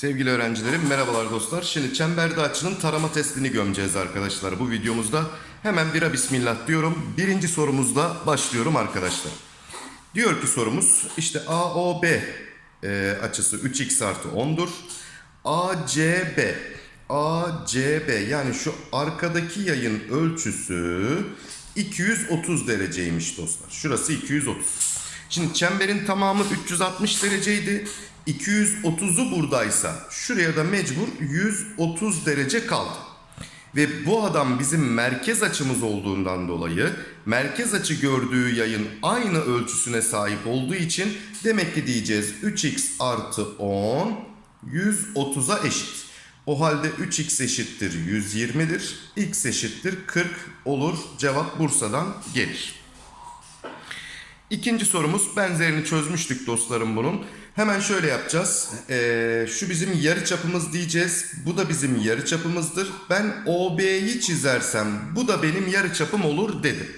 Sevgili öğrencilerim merhabalar dostlar. Şimdi çemberde açının tarama testini gömeceğiz arkadaşlar. Bu videomuzda hemen bira bismillah diyorum. Birinci sorumuzla başlıyorum arkadaşlar. Diyor ki sorumuz işte AOB e, açısı 3x artı 10'dur. ACB ACB yani şu arkadaki yayın ölçüsü 230 dereceymiş dostlar. Şurası 230. Şimdi çemberin tamamı 360 dereceydi. 230'u buradaysa şuraya da mecbur 130 derece kaldı. Ve bu adam bizim merkez açımız olduğundan dolayı merkez açı gördüğü yayın aynı ölçüsüne sahip olduğu için demek ki diyeceğiz 3x artı 10 130'a eşit. O halde 3x eşittir 120'dir. x eşittir 40 olur. Cevap Bursa'dan gelir. İkinci sorumuz benzerini çözmüştük dostlarım bunun. Hemen şöyle yapacağız. Ee, şu bizim yarı çapımız diyeceğiz. Bu da bizim yarı çapımızdır. Ben OB'yi çizersem bu da benim yarı çapım olur dedim.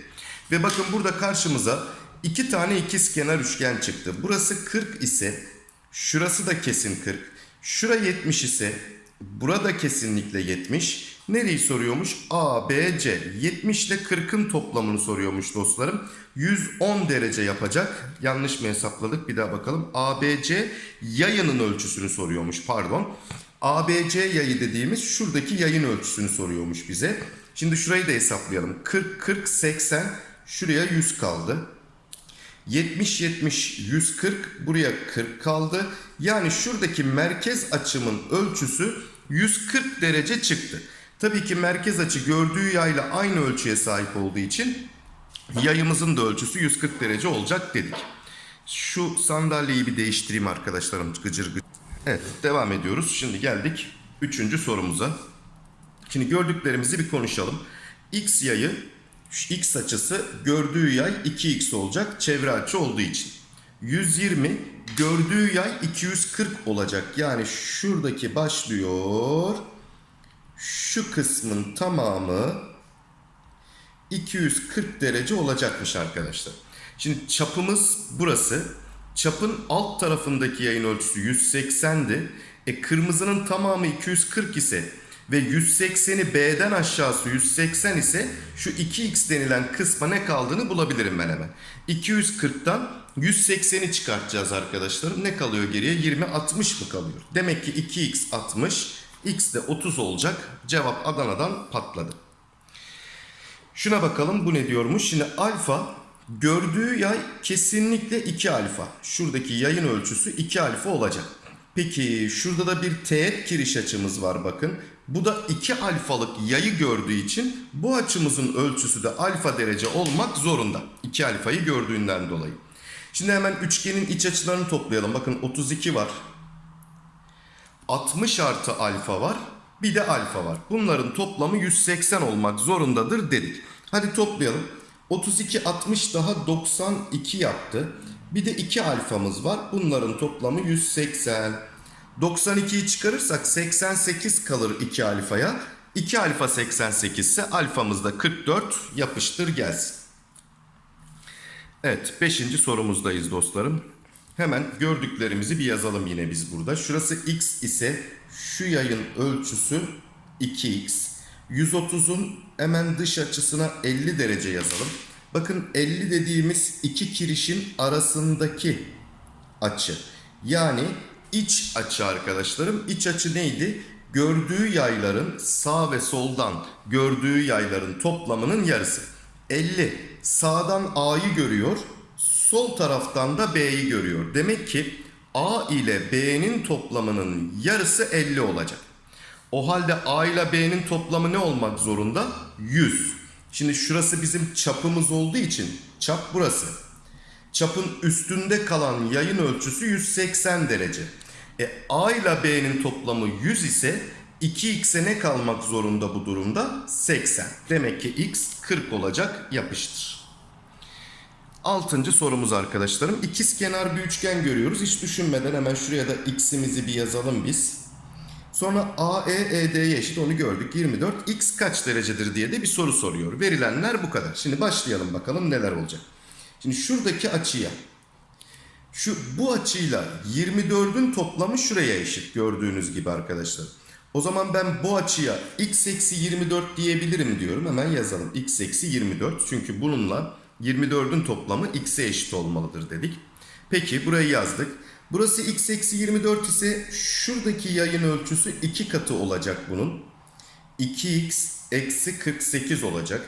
Ve bakın burada karşımıza iki tane ikizkenar üçgen çıktı. Burası 40 ise şurası da kesin 40. Şura 70 ise burada kesinlikle 70. Nereyi soruyormuş? A, B, C. 70 ile 40'ın toplamını soruyormuş dostlarım. 110 derece yapacak. Yanlış mı hesapladık? Bir daha bakalım. ABC yayının ölçüsünü soruyormuş. Pardon. ABC yayı dediğimiz şuradaki yayın ölçüsünü soruyormuş bize. Şimdi şurayı da hesaplayalım. 40, 40, 80. Şuraya 100 kaldı. 70 70 140 buraya 40 kaldı. Yani şuradaki merkez açımın ölçüsü 140 derece çıktı. Tabii ki merkez açı gördüğü yayla aynı ölçüye sahip olduğu için yayımızın da ölçüsü 140 derece olacak dedik. Şu sandalyeyi bir değiştireyim arkadaşlarım gıcır gıcır. Evet devam ediyoruz. Şimdi geldik 3. sorumuza. Şimdi gördüklerimizi bir konuşalım. X yayı x açısı gördüğü yay 2x olacak çevre açı olduğu için. 120 gördüğü yay 240 olacak. Yani şuradaki başlıyor. Şu kısmın tamamı 240 derece olacakmış arkadaşlar. Şimdi çapımız burası. Çapın alt tarafındaki yayın ölçüsü 180'di. E kırmızının tamamı 240 ise ve 180'i B'den aşağısı 180 ise şu 2x denilen kısma ne kaldığını bulabilirim ben hemen. 240'tan 180'i çıkartacağız arkadaşlarım. Ne kalıyor geriye? 20 60 mı kalıyor? Demek ki 2x 60, x de 30 olacak. Cevap Adana'dan patladı. Şuna bakalım bu ne diyormuş? Şimdi alfa gördüğü yay kesinlikle 2 alfa. Şuradaki yayın ölçüsü 2 alfa olacak. Peki şurada da bir teğet giriş açımız var bakın. Bu da 2 alfalık yayı gördüğü için bu açımızın ölçüsü de alfa derece olmak zorunda. 2 alfayı gördüğünden dolayı. Şimdi hemen üçgenin iç açılarını toplayalım. Bakın 32 var. 60 artı alfa var. Bir de alfa var. Bunların toplamı 180 olmak zorundadır dedik. Hadi toplayalım. 32 60 daha 92 yaptı. Bir de 2 alfamız var. Bunların toplamı 180. 92'yi çıkarırsak 88 kalır 2 alfaya. 2 alfa 88 ise alfamız da 44 yapıştır gelsin. Evet 5. sorumuzdayız dostlarım. Hemen gördüklerimizi bir yazalım yine biz burada. Şurası x ise şu yayın ölçüsü 2x. 130'un hemen dış açısına 50 derece yazalım. Bakın 50 dediğimiz iki kirişin arasındaki açı. Yani iç açı arkadaşlarım. İç açı neydi? Gördüğü yayların sağ ve soldan gördüğü yayların toplamının yarısı. 50 sağdan A'yı görüyor. Sol taraftan da B'yi görüyor. Demek ki A ile B'nin toplamının yarısı 50 olacak. O halde A ile B'nin toplamı ne olmak zorunda? 100. Şimdi şurası bizim çapımız olduğu için çap burası. Çapın üstünde kalan yayın ölçüsü 180 derece. E, A ile B'nin toplamı 100 ise 2x'e ne kalmak zorunda bu durumda? 80. Demek ki x 40 olacak yapıştır. Altıncı sorumuz arkadaşlarım. İkiz kenar bir üçgen görüyoruz. Hiç düşünmeden hemen şuraya da x'imizi bir yazalım biz. Sonra AE ED'ye eşit onu gördük 24. X kaç derecedir diye de bir soru soruyor. Verilenler bu kadar. Şimdi başlayalım bakalım neler olacak. Şimdi şuradaki açıya şu bu açıyla 24'ün toplamı şuraya eşit gördüğünüz gibi arkadaşlar. O zaman ben bu açıya x eksi 24 diyebilirim diyorum. Hemen yazalım. x eksi 24. Çünkü bununla 24'ün toplamı x'e eşit olmalıdır dedik. Peki burayı yazdık. Burası x eksi 24 ise şuradaki yayın ölçüsü 2 katı olacak bunun. 2x eksi 48 olacak.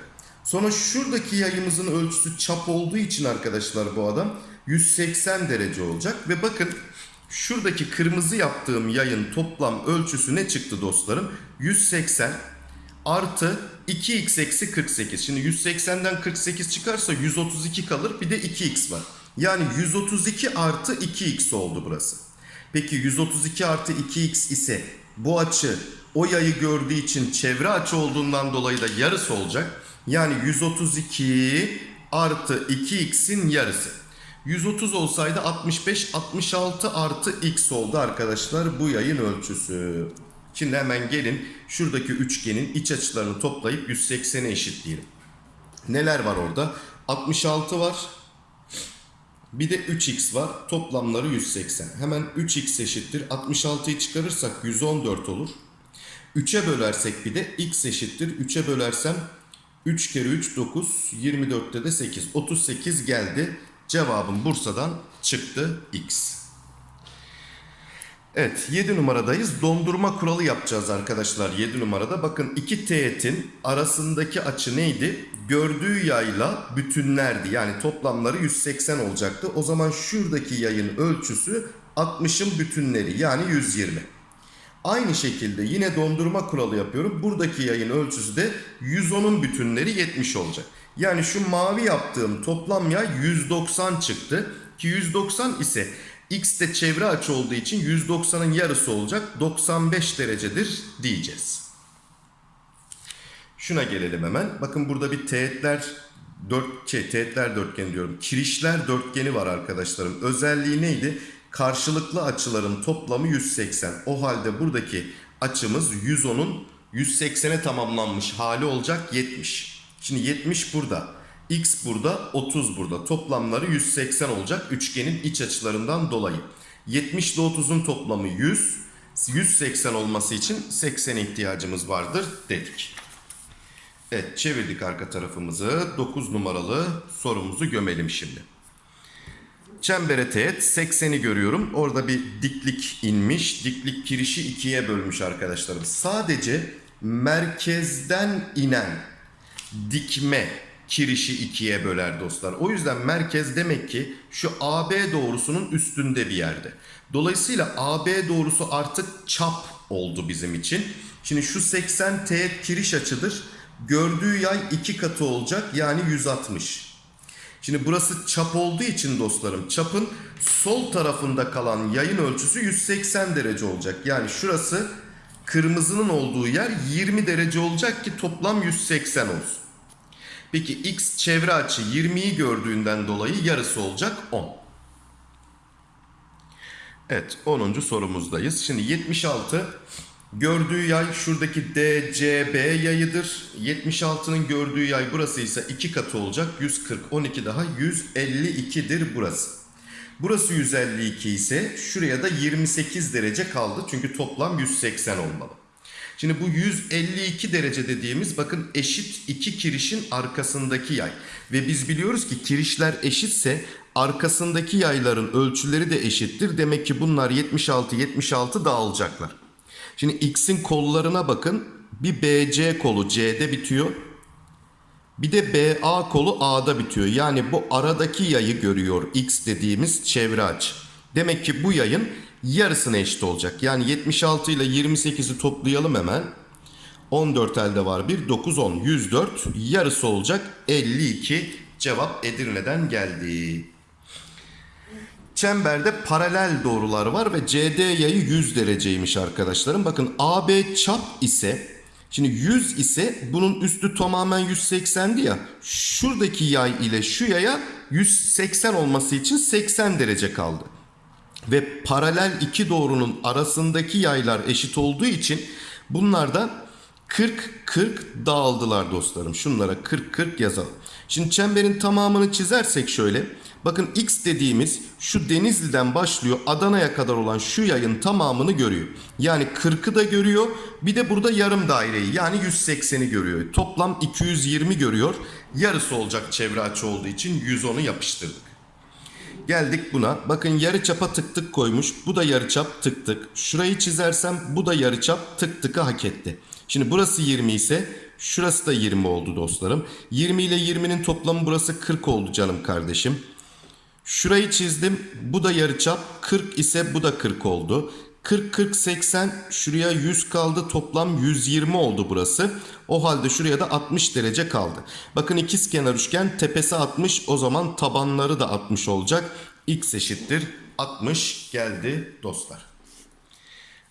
Sonra şuradaki yayımızın ölçüsü çap olduğu için arkadaşlar bu adam 180 derece olacak. Ve bakın şuradaki kırmızı yaptığım yayın toplam ölçüsü ne çıktı dostlarım? 180 artı 2x eksi 48. Şimdi 180'den 48 çıkarsa 132 kalır bir de 2x var. Yani 132 artı 2x oldu burası. Peki 132 artı 2x ise bu açı o yayı gördüğü için çevre açı olduğundan dolayı da yarısı olacak. Yani 132 artı 2x'in yarısı. 130 olsaydı 65, 66 artı x oldu arkadaşlar bu yayın ölçüsü. Şimdi hemen gelin şuradaki üçgenin iç açılarını toplayıp 180'e eşitleyelim. Neler var orada? 66 var. Bir de 3x var. Toplamları 180. Hemen 3x eşittir. 66'yı çıkarırsak 114 olur. 3'e bölersek bir de x eşittir. 3'e bölersem 3 kere 3 9. 24'te de 8. 38 geldi. Cevabım Bursa'dan çıktı x. Evet 7 numaradayız. Dondurma kuralı yapacağız arkadaşlar 7 numarada. Bakın iki teğetin arasındaki açı neydi? Gördüğü yayla bütünlerdi. Yani toplamları 180 olacaktı. O zaman şuradaki yayın ölçüsü 60'ın bütünleri yani 120. Aynı şekilde yine dondurma kuralı yapıyorum. Buradaki yayın ölçüsü de 110'un bütünleri 70 olacak. Yani şu mavi yaptığım toplam yay 190 çıktı. Ki 190 ise x de çevre açı olduğu için 190'ın yarısı olacak. 95 derecedir diyeceğiz. Şuna gelelim hemen. Bakın burada bir teğetler dört şey teğetler dörtgeni diyorum. Kirişler dörtgeni var arkadaşlarım. Özelliği neydi? Karşılıklı açıların toplamı 180. O halde buradaki açımız 110'un 180'e tamamlanmış hali olacak 70. Şimdi 70 burada. X burada, 30 burada. Toplamları 180 olacak üçgenin iç açılarından dolayı. 70 ile 30'un toplamı 100. 180 olması için 80 ihtiyacımız vardır dedik. Evet çevirdik arka tarafımızı. 9 numaralı sorumuzu gömelim şimdi. Çembere teğet 80'i görüyorum. Orada bir diklik inmiş. Diklik kirişi ikiye bölmüş arkadaşlarım. Sadece merkezden inen dikme kirişi ikiye böler dostlar. O yüzden merkez demek ki şu AB doğrusunun üstünde bir yerde. Dolayısıyla AB doğrusu artık çap oldu bizim için. Şimdi şu 80 teğet kiriş açıdır. Gördüğü yay iki katı olacak yani 160. Şimdi burası çap olduğu için dostlarım çapın sol tarafında kalan yayın ölçüsü 180 derece olacak. Yani şurası kırmızının olduğu yer 20 derece olacak ki toplam 180 olsun. Peki x çevre açı 20'yi gördüğünden dolayı yarısı olacak 10. Evet 10. sorumuzdayız. Şimdi 76 gördüğü yay şuradaki DCB yayıdır. 76'nın gördüğü yay burası ise 2 katı olacak. 140 12 daha 152'dir burası. Burası 152 ise şuraya da 28 derece kaldı. Çünkü toplam 180 olmalı. Şimdi bu 152 derece dediğimiz bakın eşit iki kirişin arkasındaki yay. Ve biz biliyoruz ki kirişler eşitse arkasındaki yayların ölçüleri de eşittir. Demek ki bunlar 76 76 dağılacaklar. Şimdi x'in kollarına bakın. Bir BC kolu C'de bitiyor. Bir de BA kolu A'da bitiyor. Yani bu aradaki yayı görüyor x dediğimiz çevre açı. Demek ki bu yayın yarısına eşit olacak. Yani 76 ile 28'i toplayalım hemen. 14 elde var 1, 9, 10, 104. Yarısı olacak 52. Cevap Edirne'den geldi. Çemberde paralel doğrular var ve CD yayı 100 dereceymiş arkadaşlarım. Bakın AB çap ise şimdi 100 ise bunun üstü tamamen 180'di ya. Şuradaki yay ile şu yaya 180 olması için 80 derece kaldı. Ve paralel iki doğrunun arasındaki yaylar eşit olduğu için bunlar da 40-40 dağıldılar dostlarım. Şunlara 40-40 yazalım. Şimdi çemberin tamamını çizersek şöyle. Bakın x dediğimiz şu Denizli'den başlıyor Adana'ya kadar olan şu yayın tamamını görüyor. Yani 40'ı da görüyor. Bir de burada yarım daireyi yani 180'i görüyor. Toplam 220 görüyor. Yarısı olacak çevre açı olduğu için 110'u yapıştırdık. Geldik buna. Bakın yarı çapa tık tık koymuş. Bu da yarı çap tık tık. Şurayı çizersem bu da yarı çap tık tıkı hak etti. Şimdi burası 20 ise şurası da 20 oldu dostlarım. 20 ile 20'nin toplamı burası 40 oldu canım kardeşim. Şurayı çizdim. Bu da yarıçap. 40 ise bu da 40 oldu. 40 40 80 şuraya 100 kaldı. Toplam 120 oldu burası. O halde şuraya da 60 derece kaldı. Bakın ikizkenar üçgen tepesi 60 o zaman tabanları da 60 olacak. X eşittir 60 geldi dostlar.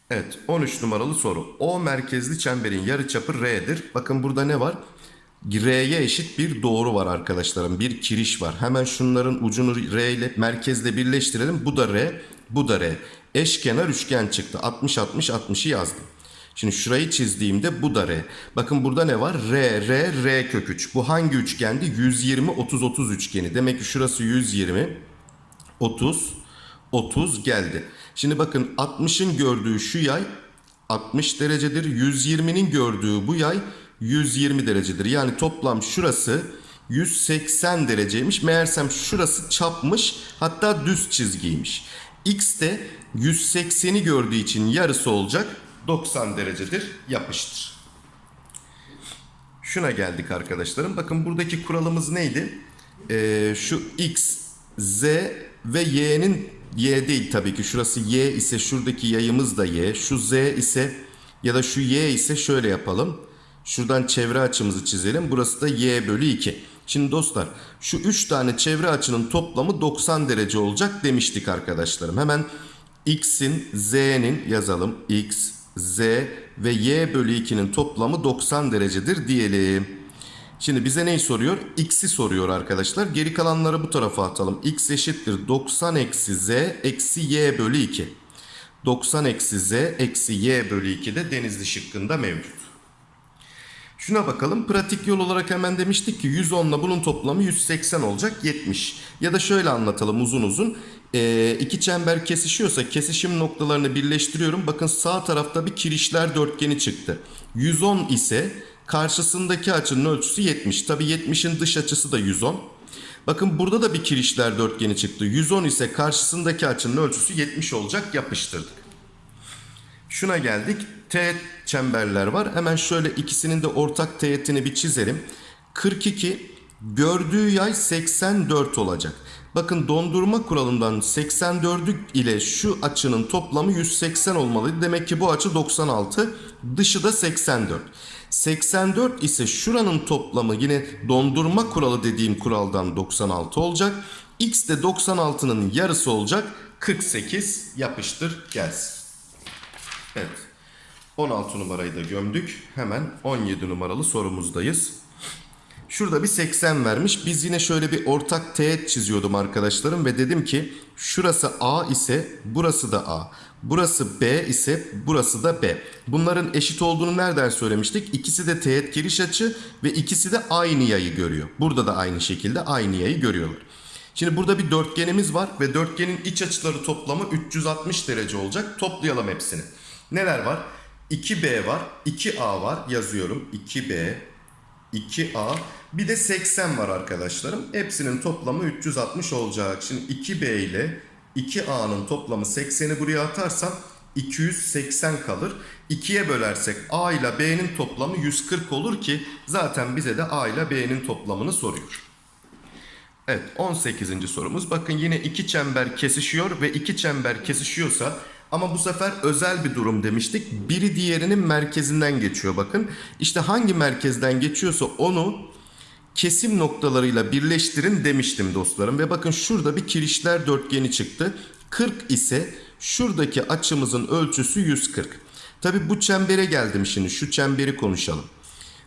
Evet 13 numaralı soru. O merkezli çemberin yarıçapı R'dir. Bakın burada ne var? R'ye eşit bir doğru var arkadaşlarım. Bir kiriş var. Hemen şunların ucunu R ile merkezle birleştirelim. Bu da R, bu da R. Eşkenar üçgen çıktı. 60 60 60'ı yazdım. Şimdi şurayı çizdiğimde bu da R. Bakın burada ne var? R, R, R kök 3. Bu hangi üçgendi? 120 30 30 üçgeni. Demek ki şurası 120 30 30 geldi. Şimdi bakın 60'ın gördüğü şu yay 60 derecedir. 120'nin gördüğü bu yay 120 derecedir. Yani toplam şurası 180 dereceymiş. Meğersem şurası çapmış hatta düz çizgiymiş. X de 180'i gördüğü için yarısı olacak 90 derecedir yapıştır. Şuna geldik arkadaşlarım. Bakın buradaki kuralımız neydi? Ee, şu X, Z ve Y'nin Y değil tabii ki. Şurası Y ise şuradaki yayımız da Y. Şu Z ise ya da şu Y ise şöyle yapalım. Şuradan çevre açımızı çizelim. Burası da Y bölü 2. Şimdi dostlar şu 3 tane çevre açının toplamı 90 derece olacak demiştik arkadaşlarım. Hemen X'in Z'nin yazalım. X, Z ve Y bölü 2'nin toplamı 90 derecedir diyelim. Şimdi bize neyi soruyor? X'i soruyor arkadaşlar. Geri kalanları bu tarafa atalım. X eşittir 90 eksi Z eksi Y bölü 2. 90 eksi Z eksi Y bölü 2 de denizli şıkkında mevcut. Şuna bakalım. Pratik yol olarak hemen demiştik ki 110 ile bunun toplamı 180 olacak 70. Ya da şöyle anlatalım uzun uzun. Ee, iki çember kesişiyorsa kesişim noktalarını birleştiriyorum. Bakın sağ tarafta bir kirişler dörtgeni çıktı. 110 ise karşısındaki açının ölçüsü 70. Tabi 70'in dış açısı da 110. Bakın burada da bir kirişler dörtgeni çıktı. 110 ise karşısındaki açının ölçüsü 70 olacak yapıştırdık. Şuna geldik. Teğet çemberler var. Hemen şöyle ikisinin de ortak teğetini bir çizelim. 42 gördüğü yay 84 olacak. Bakın dondurma kuralından 84'ü ile şu açının toplamı 180 olmalıydı. Demek ki bu açı 96. Dışı da 84. 84 ise şuranın toplamı yine dondurma kuralı dediğim kuraldan 96 olacak. X de 96'nın yarısı olacak. 48 yapıştır gelsin. Evet. 16 numarayı da gömdük. Hemen 17 numaralı sorumuzdayız. Şurada bir 80 vermiş. Biz yine şöyle bir ortak teğet çiziyordum arkadaşlarım ve dedim ki şurası A ise burası da A. Burası B ise burası da B. Bunların eşit olduğunu nereden söylemiştik? İkisi de teğet giriş açı ve ikisi de aynı yayı görüyor. Burada da aynı şekilde aynı yayı görüyorlar. Şimdi burada bir dörtgenimiz var ve dörtgenin iç açıları toplamı 360 derece olacak. Toplayalım hepsini. Neler var? 2B var, 2A var yazıyorum. 2B, 2A bir de 80 var arkadaşlarım. Hepsinin toplamı 360 olacak. Şimdi 2B ile 2A'nın toplamı 80'i buraya atarsam 280 kalır. 2'ye bölersek A ile B'nin toplamı 140 olur ki zaten bize de A ile B'nin toplamını soruyor. Evet 18. sorumuz. Bakın yine iki çember kesişiyor ve iki çember kesişiyorsa ama bu sefer özel bir durum demiştik. Biri diğerinin merkezinden geçiyor bakın. İşte hangi merkezden geçiyorsa onu kesim noktalarıyla birleştirin demiştim dostlarım. Ve bakın şurada bir kirişler dörtgeni çıktı. 40 ise şuradaki açımızın ölçüsü 140. Tabi bu çembere geldim şimdi şu çemberi konuşalım.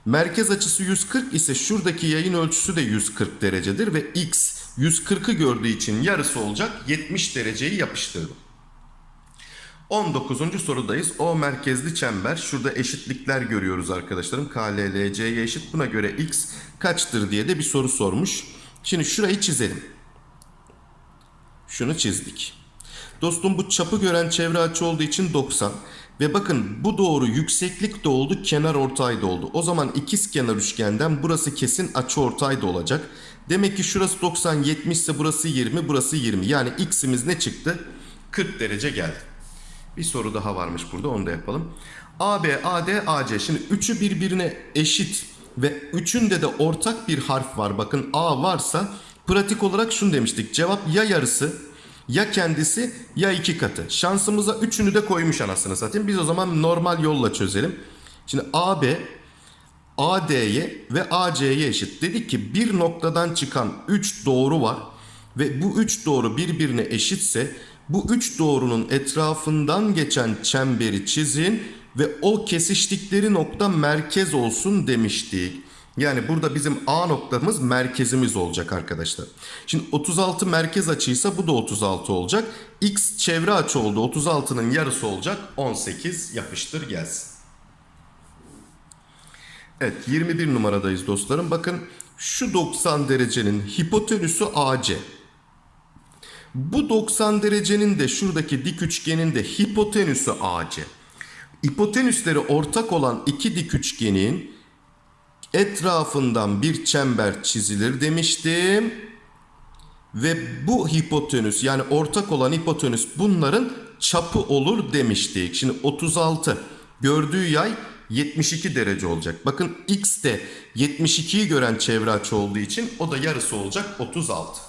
Merkez açısı 140 ise şuradaki yayın ölçüsü de 140 derecedir ve x 140'ı gördüğü için yarısı olacak 70 dereceyi yapıştırdım. 19. sorudayız. O merkezli çember. Şurada eşitlikler görüyoruz arkadaşlarım. KLLC'ye eşit. Buna göre x kaçtır diye de bir soru sormuş. Şimdi şurayı çizelim. Şunu çizdik. Dostum bu çapı gören çevre açı olduğu için 90. Ve bakın bu doğru yükseklik de oldu, kenar ortay da oldu. O zaman ikiz kenar üçgenden burası kesin açı ortay da olacak. Demek ki şurası 90, 70 ise burası 20, burası 20. Yani x'imiz ne çıktı? 40 derece geldi. Bir soru daha varmış burada onu da yapalım. AB, AD, AC. Şimdi üçü birbirine eşit ve üçünde de ortak bir harf var. Bakın A varsa pratik olarak şunu demiştik. Cevap ya yarısı ya kendisi ya iki katı. Şansımıza üçünü de koymuş anasını satayım. Biz o zaman normal yolla çözelim. Şimdi AB AD'ye ve AC'ye eşit. Dedik ki bir noktadan çıkan 3 doğru var ve bu 3 doğru birbirine eşitse bu 3 doğrunun etrafından geçen çemberi çizin ve o kesiştikleri nokta merkez olsun demiştik. Yani burada bizim A noktamız merkezimiz olacak arkadaşlar. Şimdi 36 merkez açıysa bu da 36 olacak. X çevre açı oldu. 36'nın yarısı olacak. 18 yapıştır gelsin. Evet 21 numaradayız dostlarım. Bakın şu 90 derecenin hipotenüsü AC. Bu 90 derecenin de şuradaki dik üçgenin de hipotenüsü AC. Hipotenüsleri ortak olan iki dik üçgenin etrafından bir çember çizilir demiştim. Ve bu hipotenüs yani ortak olan hipotenüs bunların çapı olur demiştik. Şimdi 36 gördüğü yay 72 derece olacak. Bakın x de 72'yi gören çevre açı olduğu için o da yarısı olacak 36.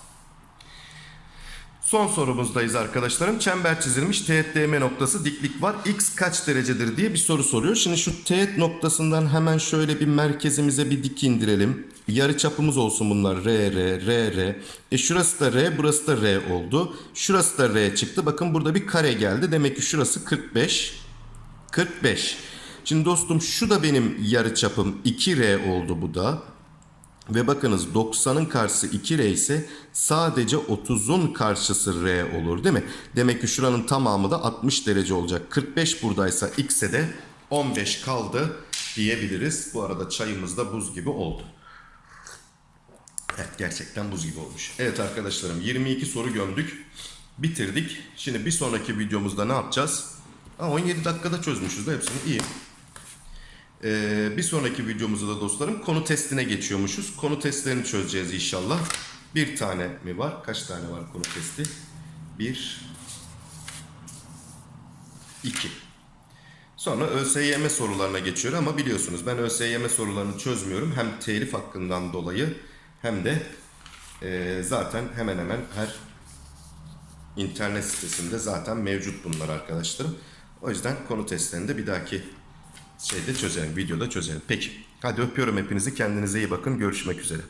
Son sorumuzdayız arkadaşlarım. Çember çizilmiş teğet DM noktası diklik var. X kaç derecedir diye bir soru soruyor. Şimdi şu teğet noktasından hemen şöyle bir merkezimize bir dik indirelim. Yarı çapımız olsun bunlar. R, R, R, R. E şurası da R, burası da R oldu. Şurası da R çıktı. Bakın burada bir kare geldi. Demek ki şurası 45. 45. Şimdi dostum şu da benim yarı çapım 2R oldu bu da. Ve bakınız 90'ın karşısı 2R ise sadece 30'un karşısı R olur değil mi? Demek ki şuranın tamamı da 60 derece olacak. 45 buradaysa X'e de 15 kaldı diyebiliriz. Bu arada çayımız da buz gibi oldu. Evet gerçekten buz gibi olmuş. Evet arkadaşlarım 22 soru gömdük. Bitirdik. Şimdi bir sonraki videomuzda ne yapacağız? Aa, 17 dakikada çözmüşüz de hepsini iyi. Ee, bir sonraki videomuzda da dostlarım konu testine geçiyormuşuz. Konu testlerini çözeceğiz inşallah. Bir tane mi var? Kaç tane var konu testi? Bir, iki. Sonra ÖSYM sorularına geçiyor ama biliyorsunuz ben ÖSYM sorularını çözmüyorum. Hem telif hakkından dolayı hem de e, zaten hemen hemen her internet sitesinde zaten mevcut bunlar arkadaşlarım. O yüzden konu testlerini de bir dahaki şeyde çözelim, videoda çözelim. Peki, hadi öpüyorum hepinizi. Kendinize iyi bakın. Görüşmek üzere.